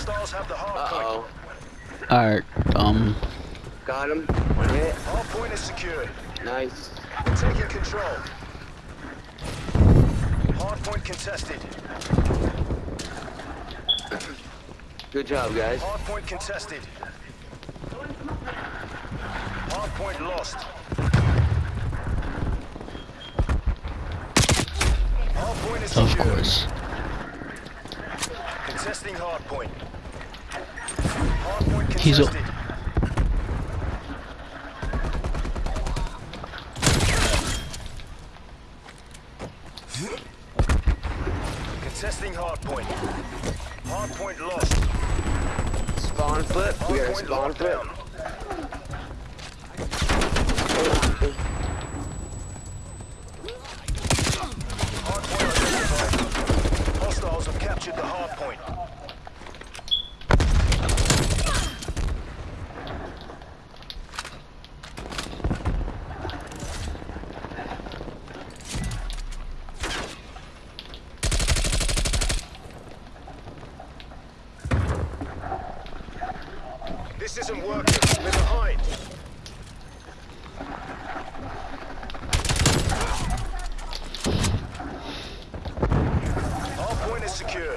Hostiles have the hard. Uh-oh. Alright, um, Got him. One hit. Hard point is secured. Nice. We're taking control. Hard point contested. Good job, guys. Hard point contested. Hard point lost. Hard point is of secured. course. Contesting hard point. Hard point He's up. Contesting hard point. Hard point lost. Spawn flip. We Hard got a spawn locked flip. down. Hard point identified. Hostiles have captured the hard point. This isn't working. We're behind. Hard point is secure.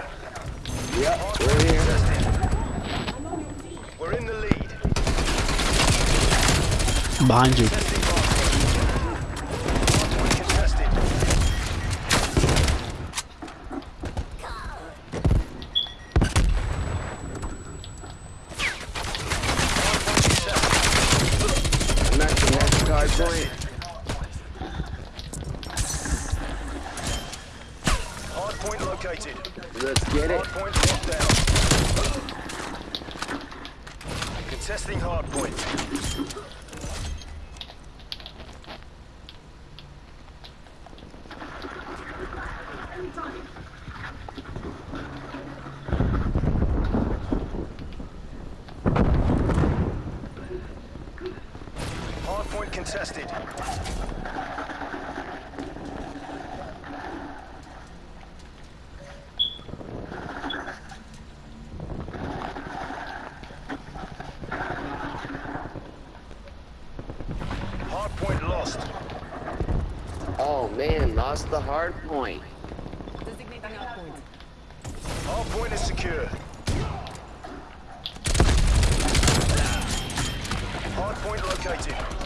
Yep. Hard We're point here. contested. We're in the lead. Behind you. Contesting hard point. Hard point contested. Hard point contested. I'm at the next hard point. Hard point located. Let's get it. Hard point locked down. Contesting hard point. Hard point contested. Hard point lost. Oh man, lost the hard point. Designate an outpoint. Hard point is secure. Hard point located.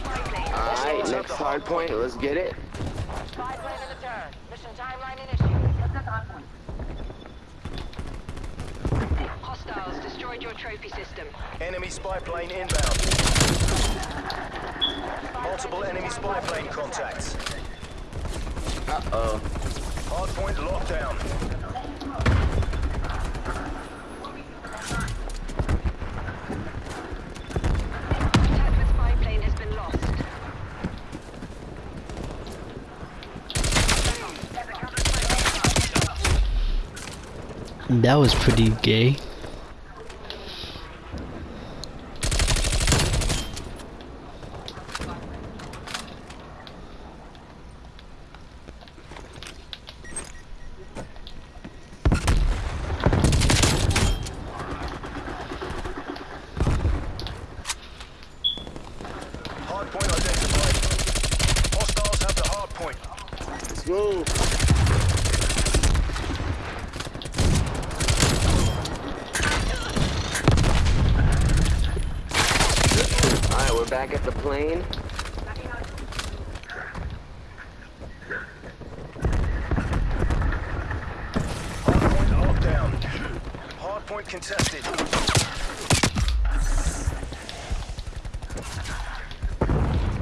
Alright, next hard point. Let's get it. Spy plane in the turn. Mission timeline initiated. Let's the hard point. Hostiles destroyed your trophy system. Enemy spy plane inbound. Multiple enemy spy plane contacts. Uh-oh. Hard point locked down. Contact with spy plane has been lost. That was pretty gay. Hard point identified. Hostiles have the hard point. Let's move. Alright, we're back at the plane. Hard point down. Hard point contested.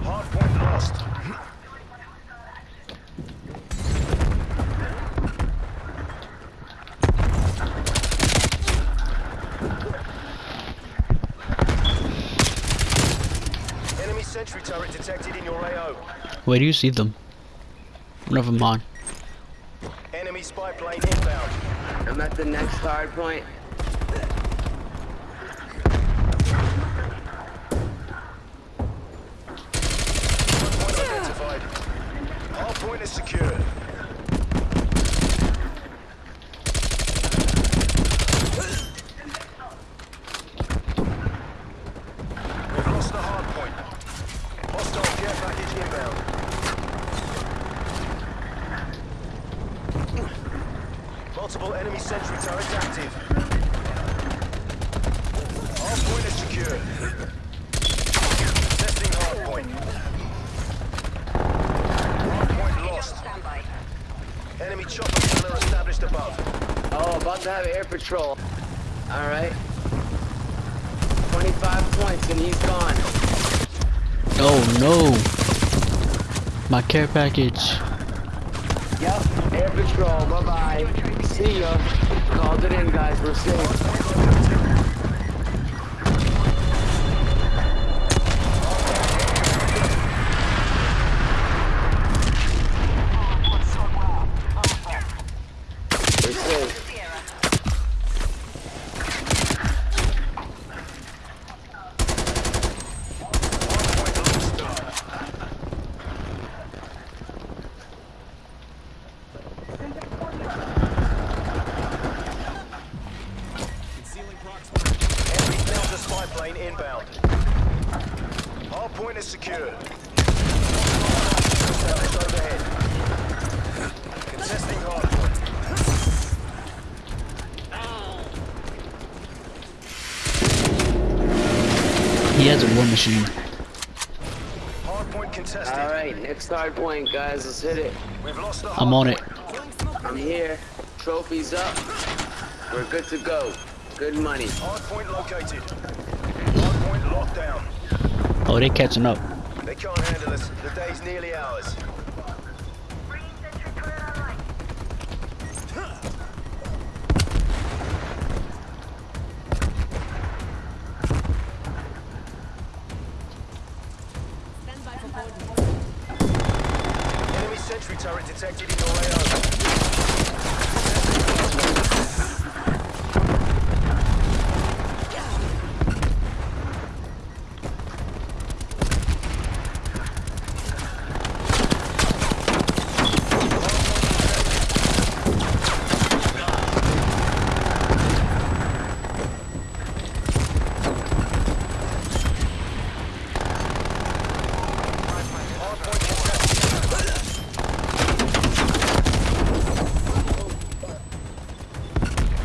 Hard point lost. Enemy sentry turret detected in your AO. Where do you see them? Never mind. Enemy spy plane inbound. I'm at the next hard point. Hard point identified. Hard point is Testing hardpoint. Hardpoint lost. Enemy established above. Oh, about to have air patrol. Alright. 25 points and he's gone. Oh no. My care package. Yep, air patrol, bye bye. See ya. Called it in, guys, we're safe. Point is secured. Hostiles overhead. Contesting hard. He has a war machine. Hard contested. Alright, next hard point, guys, let's hit it. We've lost the I'm on it. I'm here. Trophies up. We're good to go. Good money. Hard point located. Hard point locked down. Oh, they're catching up. They can't handle us. The day's nearly ours. Enemy sentry turret detected in your. Hard point contested.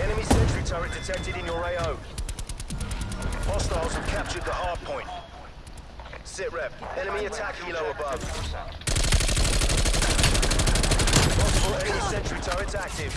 Enemy sentry turret detected in your AO. Hostiles have captured the hard point. Sit rep. Enemy attack helo above. Possible enemy sentry turrets active.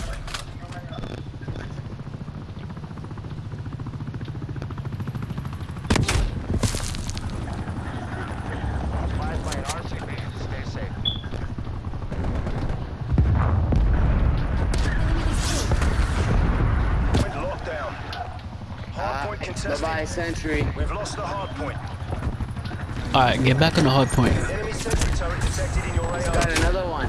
Point locked down. Hard point Bye contested. bye, Sentry. We've lost the hard point. Alright, get back on the hard point. Enemy sentry turret detected in your Got another one.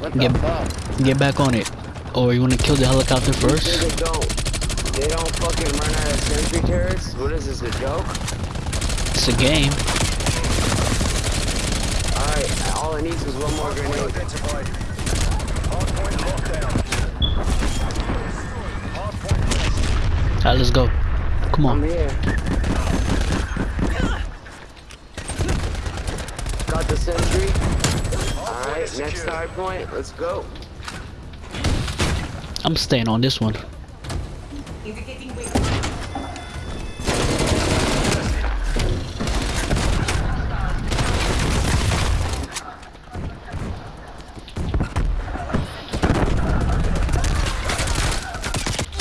What the fuck? Get back on it. Or you wanna kill the helicopter They first? don't. They don't fucking run out of sentry turrets? What is this, a joke? It's a game. Alright, all it needs is one more grenade. Hard point locked down. Alright, let's go. Come I'm on. here. Got the sentry. Alright, next secured. hard point. Let's go. I'm staying on this one.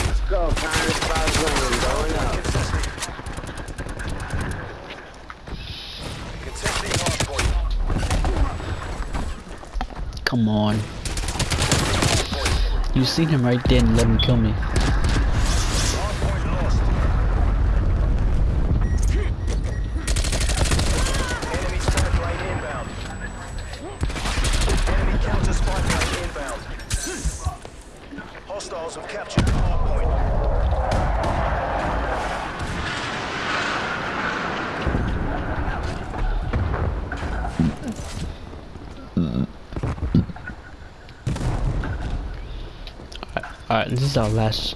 Let's go. Counter spy plane going up. Contesting hard point. Come on. You seen him right there and let him kill me. Hard point lost. Enemy spy plane inbound. Enemy counter spy plane inbound. Hostiles have captured the hard point. Alright, this is our last.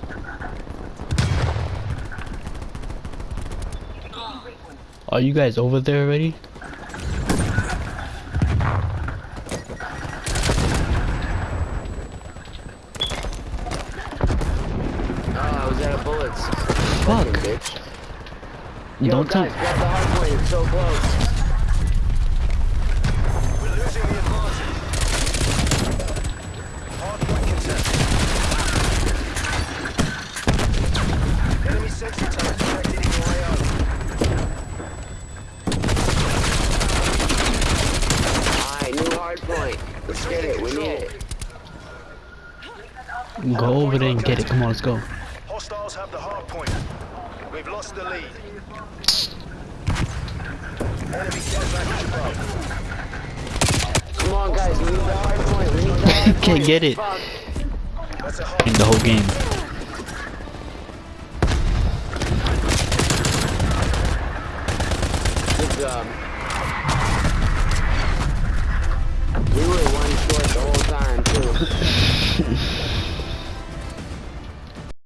Are you guys over there already? Oh, I was out of bullets. Fuck. Yo, Don't tell guys, grab the hard point. It's so close. We need. Go over there and get it. Come on, let's go. Hostiles have the hard point. We've lost the lead. Come on, guys. We need the hard point. We need the hard Can't get it. In the whole game.